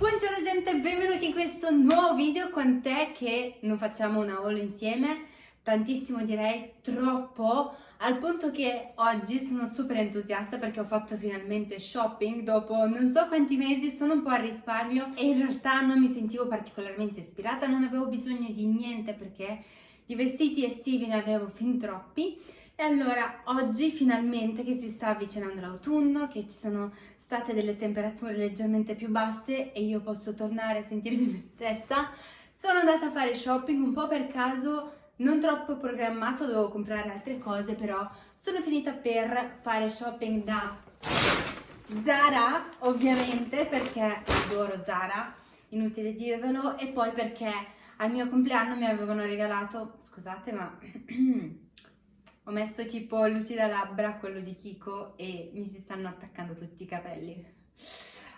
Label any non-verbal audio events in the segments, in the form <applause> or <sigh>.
Buongiorno gente, benvenuti in questo nuovo video, quant'è che non facciamo una haul insieme? Tantissimo direi, troppo, al punto che oggi sono super entusiasta perché ho fatto finalmente shopping dopo non so quanti mesi, sono un po' a risparmio e in realtà non mi sentivo particolarmente ispirata, non avevo bisogno di niente perché di vestiti estivi ne avevo fin troppi e allora oggi finalmente che si sta avvicinando l'autunno, che ci sono state delle temperature leggermente più basse e io posso tornare a sentirmi me stessa, sono andata a fare shopping un po' per caso, non troppo programmato, dovevo comprare altre cose, però sono finita per fare shopping da Zara, ovviamente, perché adoro Zara, inutile dirvelo, e poi perché al mio compleanno mi avevano regalato, scusate ma <clears throat> ho messo tipo lucida labbra, quello di Kiko e mi si stanno attaccando tutti i capelli.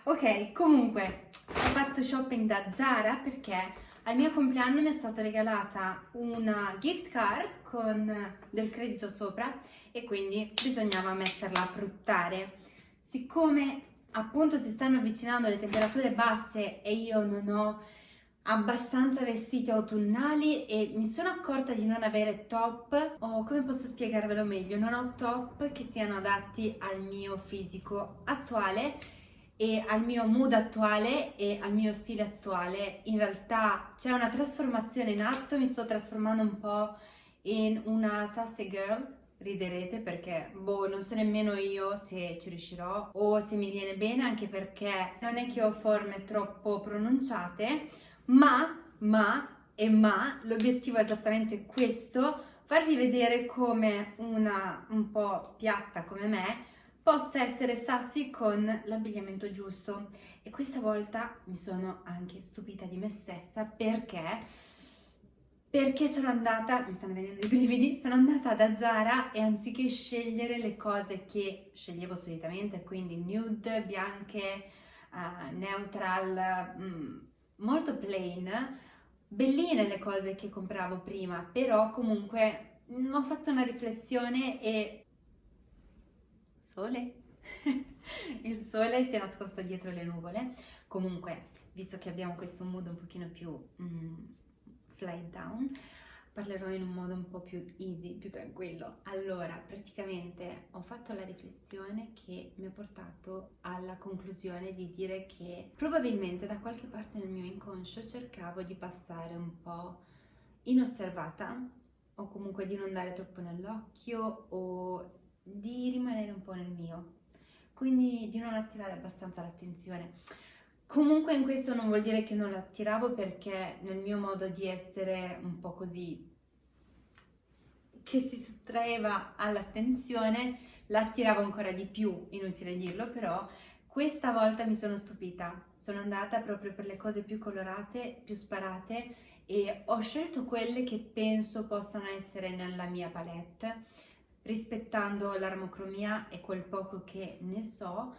Ok, comunque ho fatto shopping da Zara perché al mio compleanno mi è stata regalata una gift card con del credito sopra e quindi bisognava metterla a fruttare. Siccome appunto si stanno avvicinando le temperature basse e io non ho abbastanza vestiti autunnali e mi sono accorta di non avere top o come posso spiegarvelo meglio non ho top che siano adatti al mio fisico attuale e al mio mood attuale e al mio stile attuale. In realtà c'è una trasformazione in atto mi sto trasformando un po' in una sassy girl riderete perché boh non so nemmeno io se ci riuscirò o se mi viene bene anche perché non è che ho forme troppo pronunciate ma, ma e ma, l'obiettivo è esattamente questo, farvi vedere come una un po' piatta come me possa essere sassy con l'abbigliamento giusto. E questa volta mi sono anche stupita di me stessa perché perché sono andata, mi stanno venendo i brividi, sono andata da Zara e anziché scegliere le cose che sceglievo solitamente, quindi nude, bianche, uh, neutral, mm, molto plain, belline le cose che compravo prima, però comunque mm, ho fatto una riflessione e... Sole? <laughs> Il sole si è nascosto dietro le nuvole. Comunque, visto che abbiamo questo mood un pochino più mm, fly down, parlerò in un modo un po' più easy, più tranquillo. Allora, praticamente ho fatto la riflessione che mi ha portato alla conclusione di dire che probabilmente da qualche parte nel mio inconscio cercavo di passare un po' inosservata o comunque di non dare troppo nell'occhio o di rimanere un po' nel mio, quindi di non attirare abbastanza l'attenzione. Comunque in questo non vuol dire che non l'attiravo perché nel mio modo di essere un po' così che si sottraeva all'attenzione l'attiravo ancora di più, inutile dirlo, però questa volta mi sono stupita, sono andata proprio per le cose più colorate, più sparate e ho scelto quelle che penso possano essere nella mia palette rispettando l'armocromia e quel poco che ne so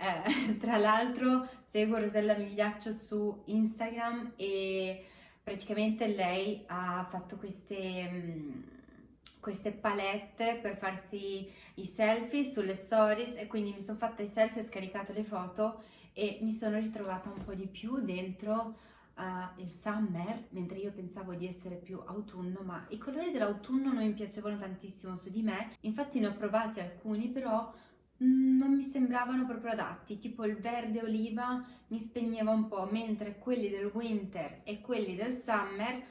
eh, <laughs> tra l'altro seguo Rosella Migliaccio su Instagram e praticamente lei ha fatto queste, mm, queste palette per farsi i selfie sulle stories e quindi mi sono fatta i selfie, ho scaricato le foto e mi sono ritrovata un po' di più dentro uh, il summer, mentre io pensavo di essere più autunno, ma i colori dell'autunno non mi piacevano tantissimo su di me, infatti ne ho provati alcuni, però non mi sembravano proprio adatti, tipo il verde oliva mi spegneva un po', mentre quelli del winter e quelli del summer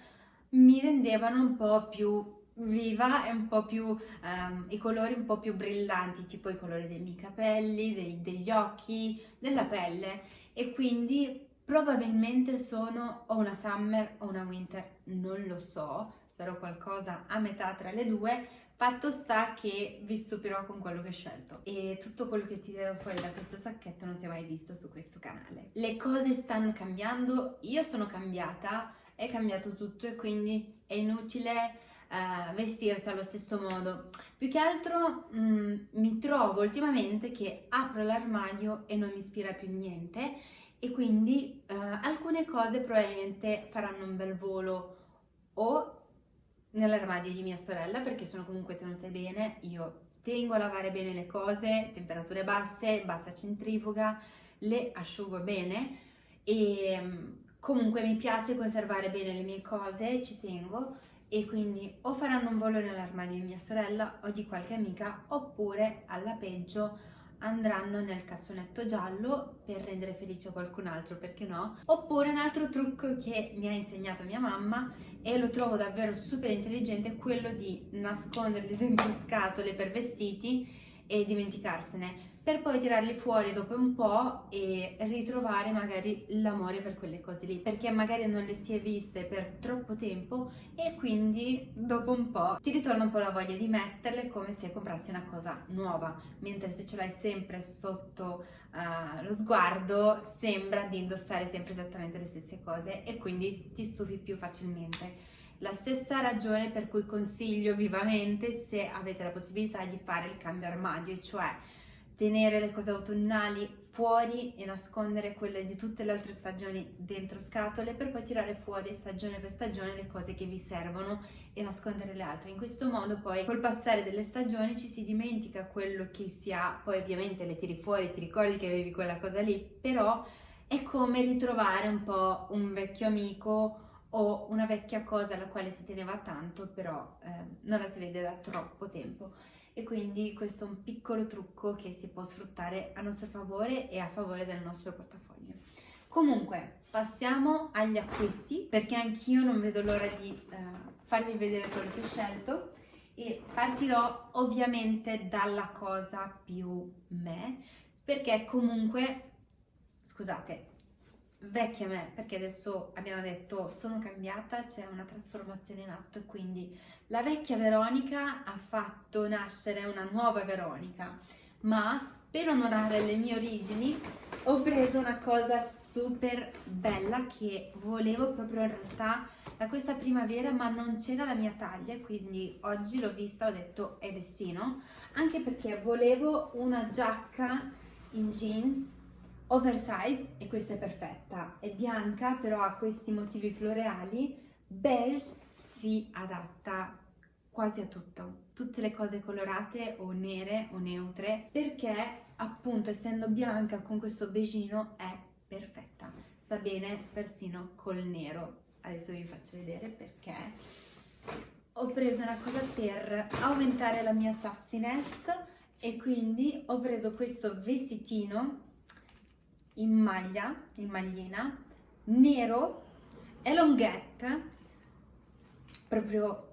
mi rendevano un po' più viva e un po' più, um, i colori un po' più brillanti, tipo i colori dei miei capelli, dei, degli occhi, della pelle. E quindi probabilmente sono o una summer o una winter, non lo so, sarò qualcosa a metà tra le due, Fatto sta che vi stupirò con quello che ho scelto e tutto quello che tirerò fuori da questo sacchetto non si è mai visto su questo canale. Le cose stanno cambiando, io sono cambiata, è cambiato tutto e quindi è inutile uh, vestirsi allo stesso modo. Più che altro mm, mi trovo ultimamente che apro l'armadio e non mi ispira più niente e quindi uh, alcune cose probabilmente faranno un bel volo o nell'armadio di mia sorella perché sono comunque tenute bene, io tengo a lavare bene le cose, temperature basse, bassa centrifuga, le asciugo bene e mm, comunque mi piace conservare bene le mie cose, ci tengo. E quindi o faranno un volo nell'armadio di mia sorella o di qualche amica oppure alla peggio andranno nel cassonetto giallo per rendere felice qualcun altro, perché no? Oppure un altro trucco che mi ha insegnato mia mamma e lo trovo davvero super intelligente è quello di nasconderli dentro scatole per vestiti e dimenticarsene per poi tirarli fuori dopo un po' e ritrovare magari l'amore per quelle cose lì, perché magari non le si è viste per troppo tempo e quindi dopo un po' ti ritorna un po' la voglia di metterle come se comprassi una cosa nuova, mentre se ce l'hai sempre sotto uh, lo sguardo sembra di indossare sempre esattamente le stesse cose e quindi ti stufi più facilmente. La stessa ragione per cui consiglio vivamente se avete la possibilità di fare il cambio armadio, cioè tenere le cose autunnali fuori e nascondere quelle di tutte le altre stagioni dentro scatole per poi tirare fuori stagione per stagione le cose che vi servono e nascondere le altre. In questo modo poi col passare delle stagioni ci si dimentica quello che si ha, poi ovviamente le tiri fuori, ti ricordi che avevi quella cosa lì, però è come ritrovare un po' un vecchio amico o una vecchia cosa alla quale si teneva tanto, però eh, non la si vede da troppo tempo e quindi questo è un piccolo trucco che si può sfruttare a nostro favore e a favore del nostro portafoglio. Comunque, passiamo agli acquisti perché anch'io non vedo l'ora di eh, farvi vedere quello che ho scelto e partirò ovviamente dalla cosa più me perché comunque, scusate, vecchia me, perché adesso abbiamo detto sono cambiata, c'è una trasformazione in atto, quindi la vecchia Veronica ha fatto nascere una nuova Veronica, ma per onorare le mie origini ho preso una cosa super bella che volevo proprio in realtà da questa primavera ma non c'era la mia taglia quindi oggi l'ho vista ho detto è destino anche perché volevo una giacca in jeans oversized e questa è perfetta, è bianca però ha questi motivi floreali, beige si adatta quasi a tutto, tutte le cose colorate o nere o neutre perché appunto essendo bianca con questo beigino è perfetta, sta bene persino col nero, adesso vi faccio vedere perché. Ho preso una cosa per aumentare la mia sassiness e quindi ho preso questo vestitino in maglia, in maglina, nero, elongette, proprio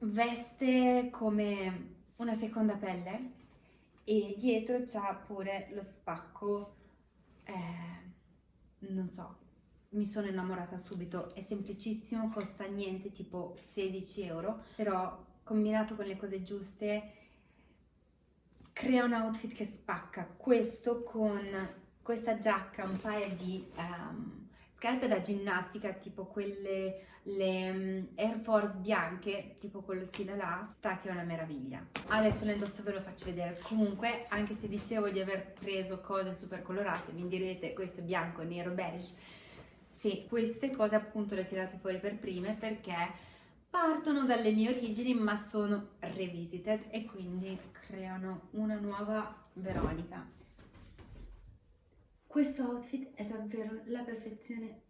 veste come una seconda pelle e dietro c'ha pure lo spacco, eh, non so, mi sono innamorata subito, è semplicissimo, costa niente, tipo 16 euro, però combinato con le cose giuste crea un outfit che spacca. Questo con questa giacca, un paio di um, scarpe da ginnastica, tipo quelle le um, Air Force bianche, tipo quello stile là, sta che è una meraviglia. Adesso le indosso ve lo faccio vedere. Comunque, anche se dicevo di aver preso cose super colorate, mi direte questo è bianco, nero, beige. Sì, queste cose appunto le tirate fuori per prime perché partono dalle mie origini ma sono revisited e quindi creano una nuova Veronica. Questo outfit è davvero la perfezione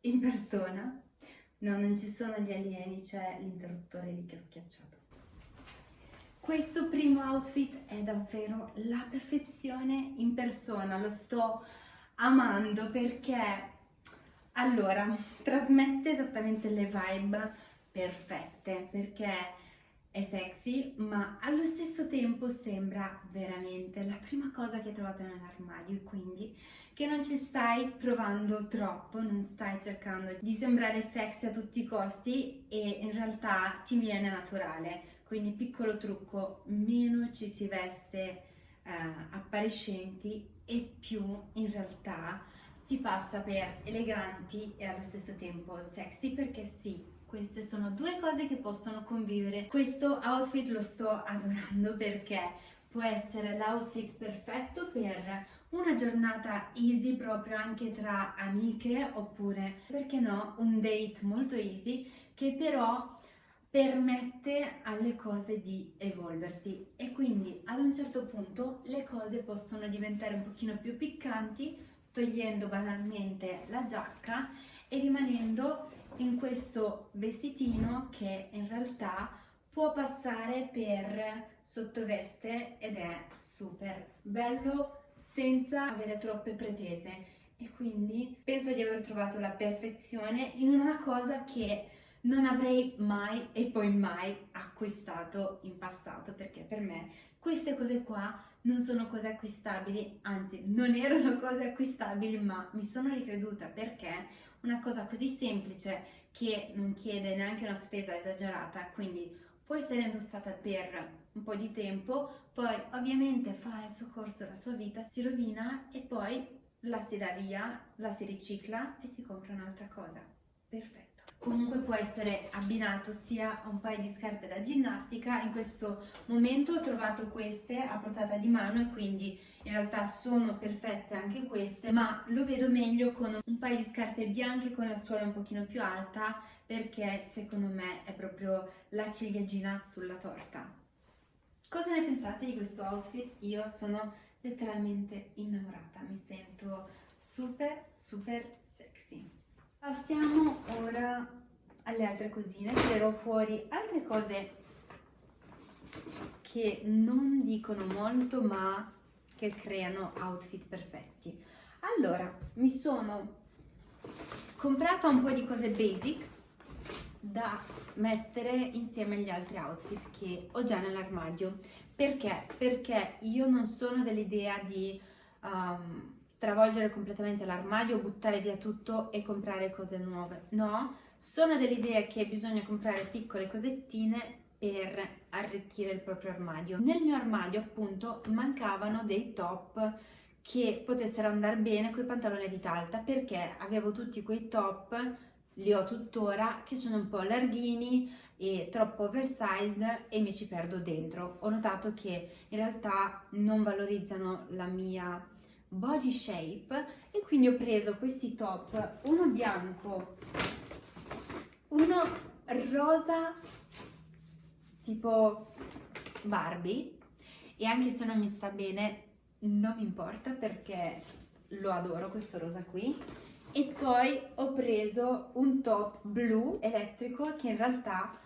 in persona. No, non ci sono gli alieni, c'è l'interruttore lì che ho schiacciato. Questo primo outfit è davvero la perfezione in persona, lo sto amando perché allora trasmette esattamente le vibe perfette perché è sexy, ma allo stesso tempo sembra veramente la prima cosa che trovate nell'armadio e quindi che non ci stai provando troppo, non stai cercando di sembrare sexy a tutti i costi e in realtà ti viene naturale. Quindi piccolo trucco, meno ci si veste eh, appariscenti e più in realtà si passa per eleganti e allo stesso tempo sexy perché sì, queste sono due cose che possono convivere. Questo outfit lo sto adorando perché può essere l'outfit perfetto per una giornata easy proprio anche tra amiche oppure perché no un date molto easy che però permette alle cose di evolversi e quindi ad un certo punto le cose possono diventare un pochino più piccanti togliendo banalmente la giacca e rimanendo in questo vestitino che in realtà può passare per sottoveste ed è super bello senza avere troppe pretese. E quindi penso di aver trovato la perfezione in una cosa che non avrei mai e poi mai acquistato in passato perché per me queste cose qua non sono cose acquistabili, anzi non erano cose acquistabili ma mi sono ricreduta perché una cosa così semplice che non chiede neanche una spesa esagerata quindi può essere indossata per un po' di tempo poi ovviamente fa il suo corso, la sua vita, si rovina e poi la si dà via, la si ricicla e si compra un'altra cosa. Perfetto. Comunque può essere abbinato sia a un paio di scarpe da ginnastica, in questo momento ho trovato queste a portata di mano e quindi in realtà sono perfette anche queste, ma lo vedo meglio con un paio di scarpe bianche con la suola un pochino più alta perché secondo me è proprio la ciliegina sulla torta. Cosa ne pensate di questo outfit? Io sono letteralmente innamorata, mi sento super super sexy. Passiamo ora alle altre cosine, tirerò fuori altre cose che non dicono molto ma che creano outfit perfetti. Allora, mi sono comprata un po' di cose basic da mettere insieme agli altri outfit che ho già nell'armadio perché? Perché io non sono dell'idea di um, stravolgere completamente l'armadio, buttare via tutto e comprare cose nuove. No, sono dell'idea che bisogna comprare piccole cosettine per arricchire il proprio armadio. Nel mio armadio appunto mancavano dei top che potessero andare bene con i pantaloni a vita alta perché avevo tutti quei top li ho tuttora, che sono un po' larghini e troppo oversized e mi ci perdo dentro. Ho notato che in realtà non valorizzano la mia body shape e quindi ho preso questi top, uno bianco, uno rosa tipo Barbie e anche se non mi sta bene non mi importa perché lo adoro questo rosa qui. E poi ho preso un top blu elettrico che in realtà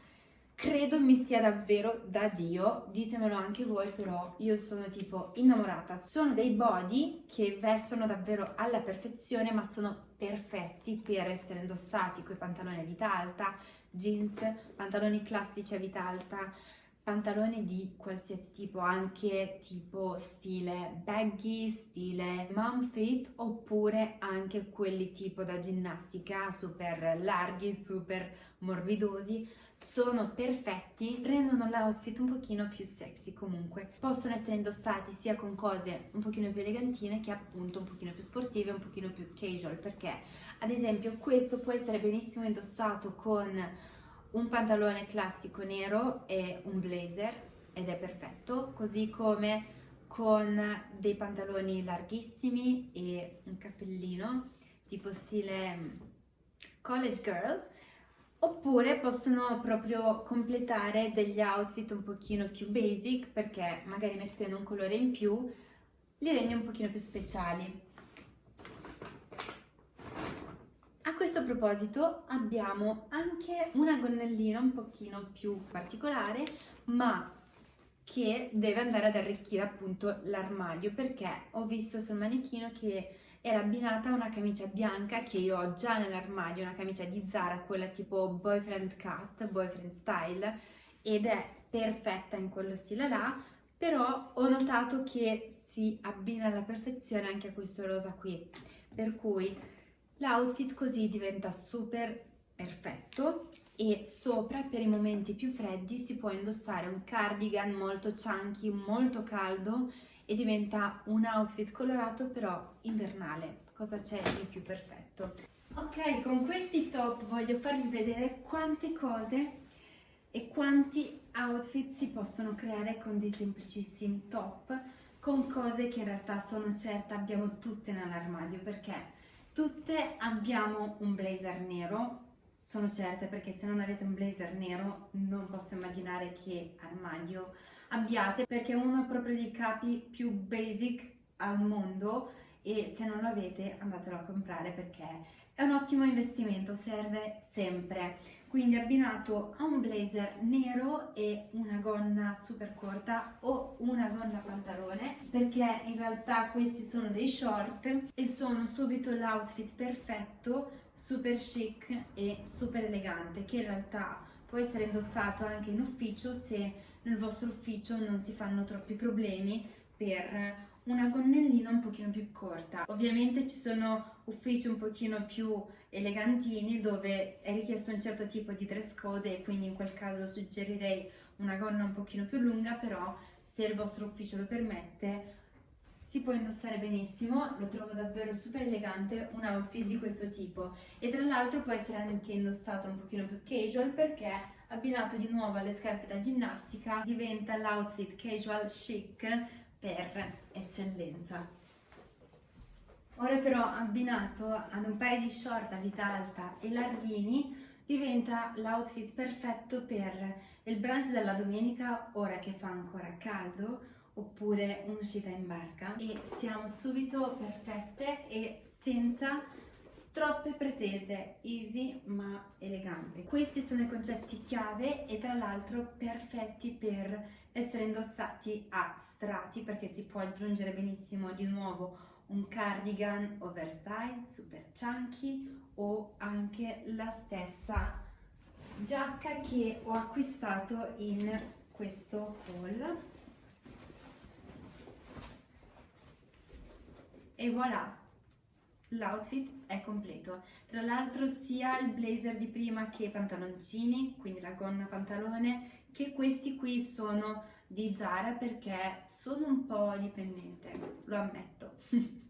credo mi sia davvero da Dio, ditemelo anche voi però io sono tipo innamorata, sono dei body che vestono davvero alla perfezione ma sono perfetti per essere indossati con i pantaloni a vita alta, jeans, pantaloni classici a vita alta, pantaloni di qualsiasi tipo, anche tipo stile baggy, stile mom fit, oppure anche quelli tipo da ginnastica, super larghi, super morbidosi, sono perfetti, rendono l'outfit un pochino più sexy comunque. Possono essere indossati sia con cose un pochino più elegantine che appunto un pochino più sportive, un pochino più casual, perché ad esempio questo può essere benissimo indossato con un pantalone classico nero e un blazer ed è perfetto, così come con dei pantaloni larghissimi e un cappellino tipo stile mm, college girl oppure possono proprio completare degli outfit un pochino più basic perché magari mettendo un colore in più li rende un pochino più speciali. Questo proposito abbiamo anche una gonnellina un pochino più particolare ma che deve andare ad arricchire appunto l'armadio perché ho visto sul manichino che era abbinata a una camicia bianca che io ho già nell'armadio, una camicia di Zara, quella tipo boyfriend cut, boyfriend style ed è perfetta in quello stile là però ho notato che si abbina alla perfezione anche a questo rosa qui. Per cui L'outfit così diventa super perfetto e sopra per i momenti più freddi si può indossare un cardigan molto chunky, molto caldo e diventa un outfit colorato però invernale. Cosa c'è di più perfetto? Ok, con questi top voglio farvi vedere quante cose e quanti outfit si possono creare con dei semplicissimi top con cose che in realtà sono certa abbiamo tutte nell'armadio perché Tutte abbiamo un blazer nero, sono certa perché se non avete un blazer nero non posso immaginare che armadio abbiate perché è uno proprio dei capi più basic al mondo e se non lo avete andatelo a comprare perché è un ottimo investimento, serve sempre. Quindi abbinato a un blazer nero e una gonna super corta o una gonna pantalone perché in realtà questi sono dei short e sono subito l'outfit perfetto, super chic e super elegante che in realtà può essere indossato anche in ufficio se nel vostro ufficio non si fanno troppi problemi per una gonnellina un pochino più corta. Ovviamente ci sono uffici un pochino più elegantini dove è richiesto un certo tipo di dress code e quindi in quel caso suggerirei una gonna un pochino più lunga, però se il vostro ufficio lo permette si può indossare benissimo, lo trovo davvero super elegante un outfit di questo tipo e tra l'altro può essere anche indossato un pochino più casual perché abbinato di nuovo alle scarpe da ginnastica diventa l'outfit casual chic per eccellenza. Ora però abbinato ad un paio di short a vita alta e larghini diventa l'outfit perfetto per il brunch della domenica ora che fa ancora caldo oppure un'uscita in barca e siamo subito perfette e senza troppe pretese, easy ma elegante. Questi sono i concetti chiave e tra l'altro perfetti per essere indossati a strati perché si può aggiungere benissimo di nuovo un cardigan oversize super chunky o anche la stessa giacca che ho acquistato in questo haul e voilà l'outfit è completo. Tra l'altro sia il blazer di prima che i pantaloncini quindi la gonna pantalone che questi qui sono di Zara perché sono un po' dipendente lo ammetto. <laughs>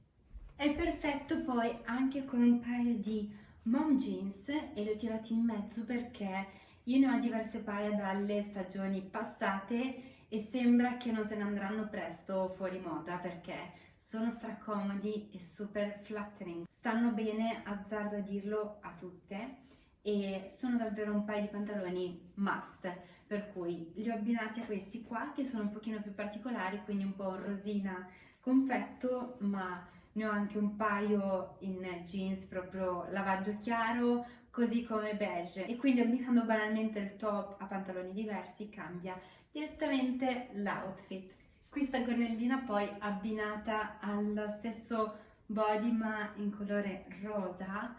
È perfetto poi anche con un paio di mom jeans e li ho tirati in mezzo perché io ne ho diverse paia dalle stagioni passate e sembra che non se ne andranno presto fuori moda perché sono stracomodi e super flattering. Stanno bene, azzardo a dirlo, a tutte e sono davvero un paio di pantaloni must per cui li ho abbinati a questi qua che sono un pochino più particolari quindi un po' rosina confetto ma ne ho anche un paio in jeans proprio lavaggio chiaro così come beige e quindi abbinando banalmente il top a pantaloni diversi cambia direttamente l'outfit. Questa gonnellina poi abbinata allo stesso body ma in colore rosa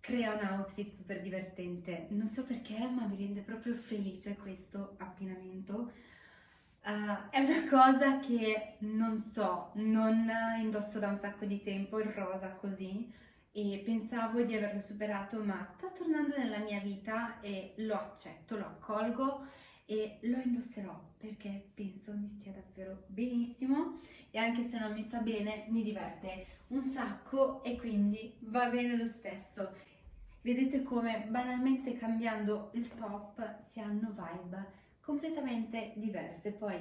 crea un outfit super divertente. Non so perché ma mi rende proprio felice questo abbinamento. Uh, è una cosa che non so, non indosso da un sacco di tempo il rosa così e pensavo di averlo superato ma sta tornando nella mia vita e lo accetto, lo accolgo e lo indosserò perché penso mi stia davvero benissimo e anche se non mi sta bene mi diverte un sacco e quindi va bene lo stesso. Vedete come banalmente cambiando il top si hanno vibe completamente diverse, poi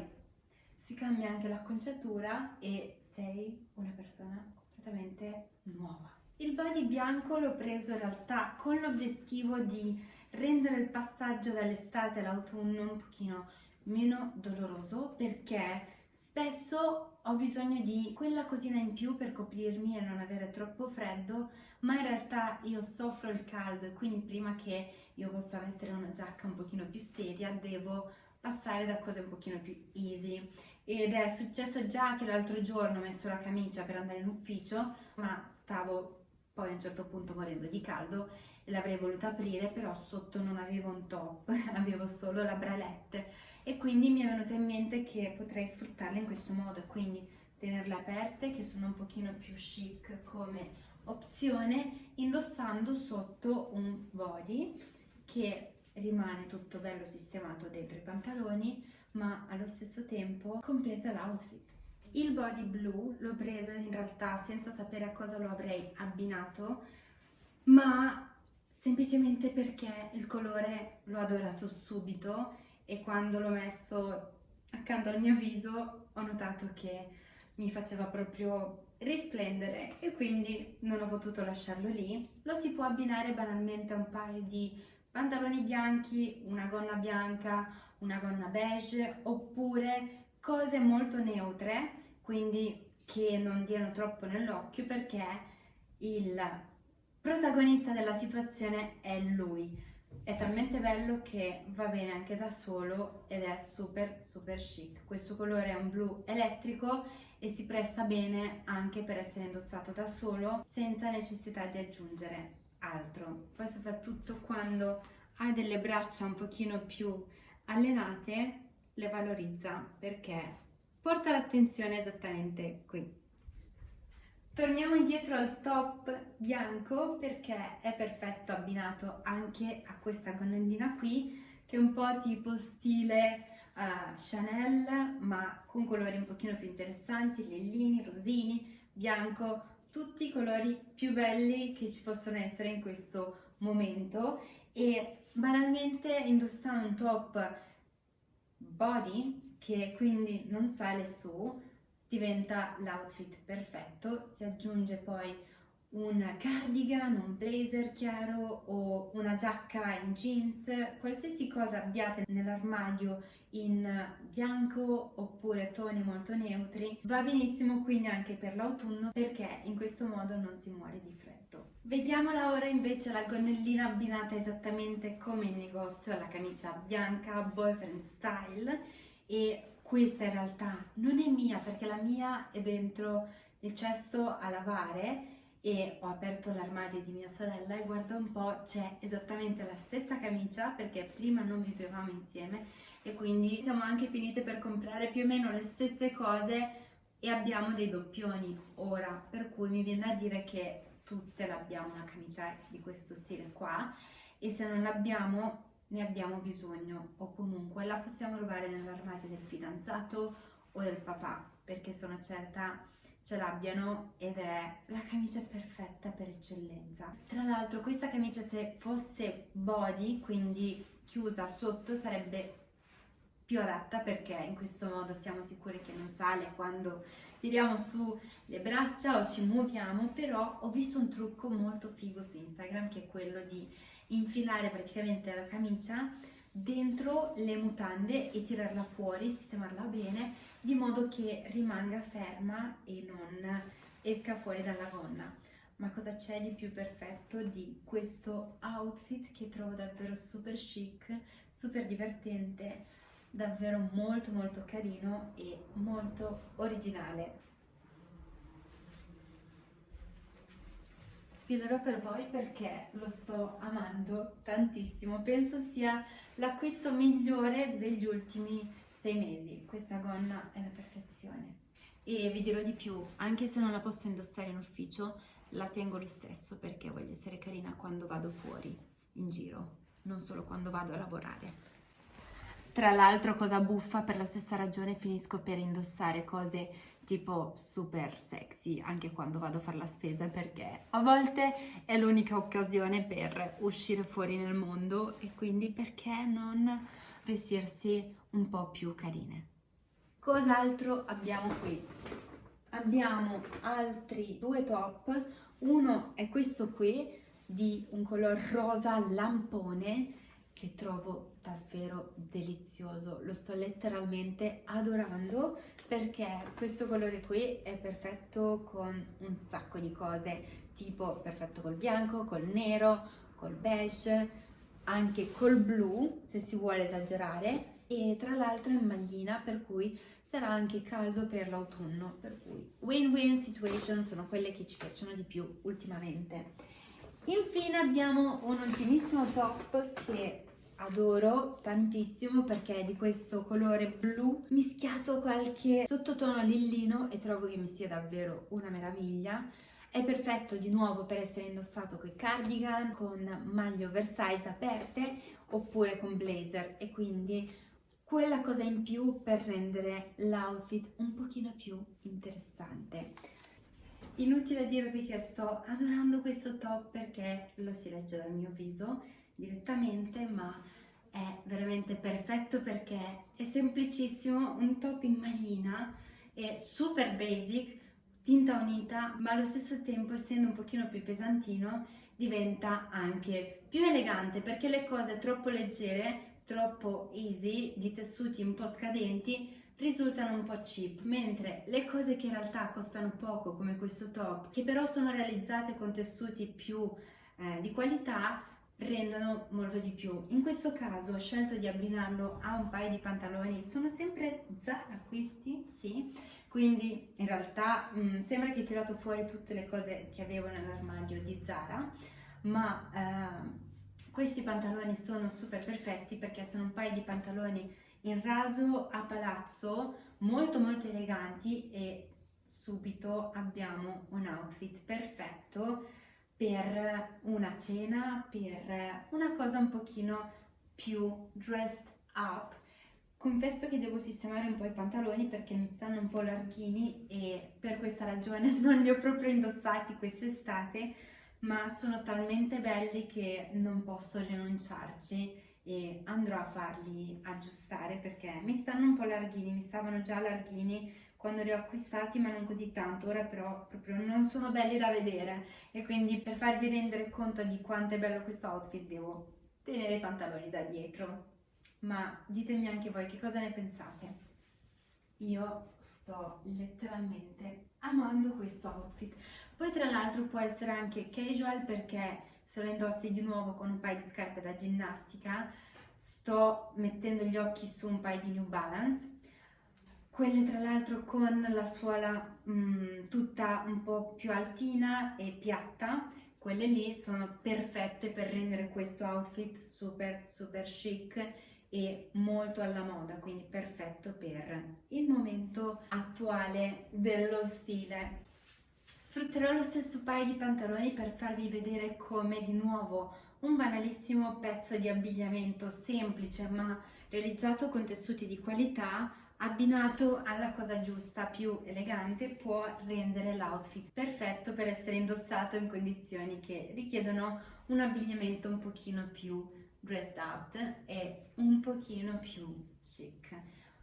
si cambia anche l'acconciatura e sei una persona completamente nuova. Il body bianco l'ho preso in realtà con l'obiettivo di rendere il passaggio dall'estate all'autunno un pochino meno doloroso perché spesso ho bisogno di quella cosina in più per coprirmi e non avere troppo freddo ma in realtà io soffro il caldo e quindi prima che io possa mettere una giacca un pochino più seria devo passare da cose un pochino più easy. Ed è successo già che l'altro giorno ho messo la camicia per andare in ufficio ma stavo poi a un certo punto morendo di caldo l'avrei voluta aprire però sotto non avevo un top, <laughs> avevo solo la bralette. E quindi mi è venuto in mente che potrei sfruttarle in questo modo quindi tenerle aperte che sono un pochino più chic come opzione indossando sotto un body che rimane tutto bello sistemato dentro i pantaloni ma allo stesso tempo completa l'outfit. Il body blu l'ho preso in realtà senza sapere a cosa lo avrei abbinato ma semplicemente perché il colore l'ho adorato subito e quando l'ho messo accanto al mio viso ho notato che mi faceva proprio risplendere e quindi non ho potuto lasciarlo lì. Lo si può abbinare banalmente a un paio di pantaloni bianchi, una gonna bianca, una gonna beige oppure cose molto neutre, quindi che non diano troppo nell'occhio perché il protagonista della situazione è lui. È talmente bello che va bene anche da solo ed è super super chic. Questo colore è un blu elettrico e si presta bene anche per essere indossato da solo senza necessità di aggiungere altro. Poi soprattutto quando hai delle braccia un pochino più allenate le valorizza perché porta l'attenzione esattamente qui. Torniamo indietro al top bianco perché è perfetto abbinato anche a questa gonnellina qui che è un po' tipo stile uh, Chanel ma con colori un pochino più interessanti, lillini, rosini, bianco, tutti i colori più belli che ci possono essere in questo momento. E banalmente indossando un top body che quindi non sale su diventa l'outfit perfetto, si aggiunge poi un cardigan, un blazer chiaro o una giacca in jeans, qualsiasi cosa abbiate nell'armadio in bianco oppure toni molto neutri va benissimo quindi anche per l'autunno perché in questo modo non si muore di freddo. Vediamola ora invece la gonnellina abbinata esattamente come in negozio alla camicia bianca boyfriend style e questa in realtà non è mia perché la mia è dentro il cesto a lavare e ho aperto l'armadio di mia sorella e guarda un po' c'è esattamente la stessa camicia perché prima non vivevamo insieme e quindi siamo anche finite per comprare più o meno le stesse cose e abbiamo dei doppioni ora per cui mi viene da dire che tutte l'abbiamo una camicia di questo stile qua e se non l'abbiamo ne abbiamo bisogno o comunque la possiamo rubare nell'armadio del fidanzato o del papà perché sono certa ce l'abbiano ed è la camicia perfetta per eccellenza. Tra l'altro questa camicia se fosse body, quindi chiusa sotto, sarebbe più adatta perché in questo modo siamo sicuri che non sale quando tiriamo su le braccia o ci muoviamo, però ho visto un trucco molto figo su Instagram che è quello di infilare praticamente la camicia dentro le mutande e tirarla fuori, sistemarla bene, di modo che rimanga ferma e non esca fuori dalla gonna. Ma cosa c'è di più perfetto di questo outfit che trovo davvero super chic, super divertente, davvero molto molto carino e molto originale. Sfilerò per voi perché lo sto amando tantissimo. Penso sia l'acquisto migliore degli ultimi sei mesi. Questa gonna è la perfezione. E vi dirò di più, anche se non la posso indossare in ufficio, la tengo lo stesso perché voglio essere carina quando vado fuori, in giro, non solo quando vado a lavorare. Tra l'altro, cosa buffa, per la stessa ragione finisco per indossare cose tipo super sexy anche quando vado a fare la spesa perché a volte è l'unica occasione per uscire fuori nel mondo e quindi perché non vestirsi un po' più carine. Cos'altro abbiamo qui? Abbiamo altri due top, uno è questo qui di un color rosa lampone che trovo davvero delizioso, lo sto letteralmente adorando perché questo colore qui è perfetto con un sacco di cose, tipo perfetto col bianco, col nero, col beige, anche col blu se si vuole esagerare e tra l'altro in maglina per cui sarà anche caldo per l'autunno, per cui win-win situation sono quelle che ci piacciono di più ultimamente. Infine abbiamo un ultimissimo top che adoro tantissimo perché è di questo colore blu mischiato qualche sottotono lillino e trovo che mi sia davvero una meraviglia. È perfetto di nuovo per essere indossato con cardigan, con maglie oversize aperte oppure con blazer. E quindi quella cosa in più per rendere l'outfit un pochino più interessante. Inutile dirvi che sto adorando questo top perché lo si legge dal mio viso direttamente, ma è veramente perfetto perché è semplicissimo, un top in maglina, è super basic, tinta unita, ma allo stesso tempo essendo un pochino più pesantino diventa anche più elegante perché le cose troppo leggere, troppo easy, di tessuti un po' scadenti, risultano un po' cheap, mentre le cose che in realtà costano poco, come questo top, che però sono realizzate con tessuti più eh, di qualità, rendono molto di più. In questo caso ho scelto di abbinarlo a un paio di pantaloni, sono sempre Zara questi, sì, quindi in realtà mh, mm, sembra che ho tirato fuori tutte le cose che avevo nell'armadio di Zara, ma eh, questi pantaloni sono super perfetti perché sono un paio di pantaloni in raso a palazzo molto molto eleganti e subito abbiamo un outfit perfetto per una cena, per una cosa un pochino più dressed up. Confesso che devo sistemare un po' i pantaloni perché mi stanno un po' larghini e per questa ragione <laughs> non li ho proprio indossati quest'estate, ma sono talmente belli che non posso rinunciarci e andrò a farli aggiustare perché mi stanno un po' larghini, mi stavano già larghini quando li ho acquistati ma non così tanto, ora però proprio non sono belli da vedere e quindi per farvi rendere conto di quanto è bello questo outfit devo tenere i pantaloni da dietro. Ma ditemi anche voi che cosa ne pensate. Io sto letteralmente amando questo outfit. Poi tra l'altro può essere anche casual perché se lo indossi di nuovo con un paio di scarpe da ginnastica sto mettendo gli occhi su un paio di New Balance quelle tra l'altro con la suola mh, mm, tutta un po' più altina e piatta, quelle lì sono perfette per rendere questo outfit super super chic e molto alla moda, quindi perfetto per il momento attuale dello stile. Sfrutterò lo stesso paio di pantaloni per farvi vedere come di nuovo un banalissimo pezzo di abbigliamento semplice ma realizzato con tessuti di qualità abbinato alla cosa giusta, più elegante, può rendere l'outfit perfetto per essere indossato in condizioni che richiedono un abbigliamento un pochino più dressed up e un pochino più chic.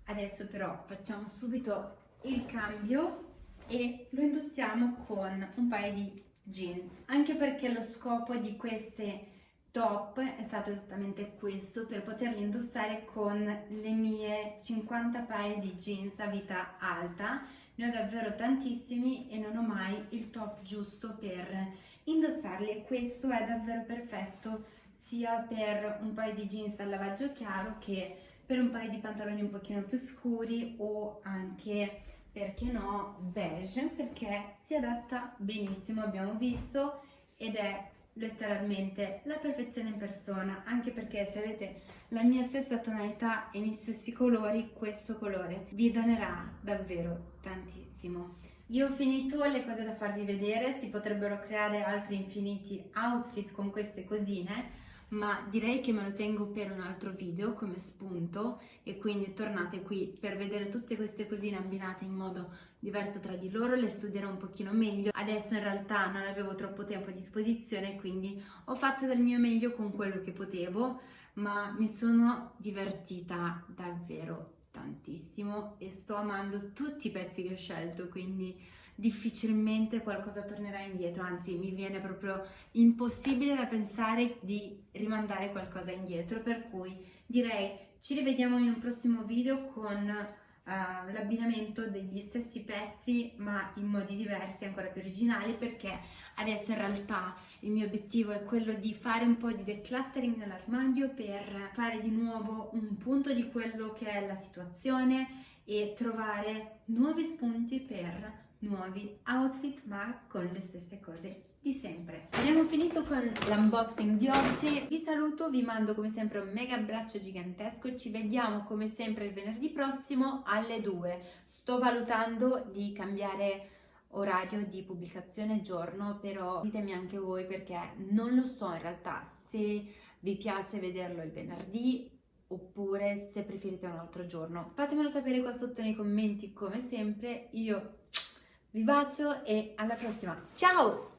Adesso però facciamo subito il cambio e lo indossiamo con un paio di jeans, anche perché lo scopo di queste top è stato esattamente questo per poterli indossare con le mie 50 paia di jeans a vita alta. Ne ho davvero tantissimi e non ho mai il top giusto per indossarli. E questo è davvero perfetto sia per un paio di jeans al lavaggio chiaro che per un paio di pantaloni un pochino più scuri o anche perché no beige perché si adatta benissimo abbiamo visto ed è letteralmente la perfezione in persona, anche perché se avete la mia stessa tonalità e i miei stessi colori, questo colore vi donerà davvero tantissimo. Io ho finito le cose da farvi vedere, si potrebbero creare altri infiniti outfit con queste cosine, ma direi che me lo tengo per un altro video come spunto e quindi tornate qui per vedere tutte queste cosine abbinate in modo diverso tra di loro, le studierò un pochino meglio. Adesso in realtà non avevo troppo tempo a disposizione quindi ho fatto del mio meglio con quello che potevo ma mi sono divertita davvero tantissimo e sto amando tutti i pezzi che ho scelto quindi difficilmente qualcosa tornerà indietro, anzi mi viene proprio impossibile da pensare di rimandare qualcosa indietro, per cui direi ci rivediamo in un prossimo video con uh, l'abbinamento degli stessi pezzi ma in modi diversi, ancora più originali, perché adesso in realtà il mio obiettivo è quello di fare un po' di decluttering nell'armadio per fare di nuovo un punto di quello che è la situazione e trovare nuovi spunti per nuovi outfit ma con le stesse cose di sempre. Abbiamo finito con l'unboxing di oggi, vi saluto, vi mando come sempre un mega abbraccio gigantesco, ci vediamo come sempre il venerdì prossimo alle 2. Sto valutando di cambiare orario di pubblicazione giorno, però ditemi anche voi perché non lo so in realtà se vi piace vederlo il venerdì oppure se preferite un altro giorno. Fatemelo sapere qua sotto nei commenti come sempre, io vi bacio e alla prossima. Ciao!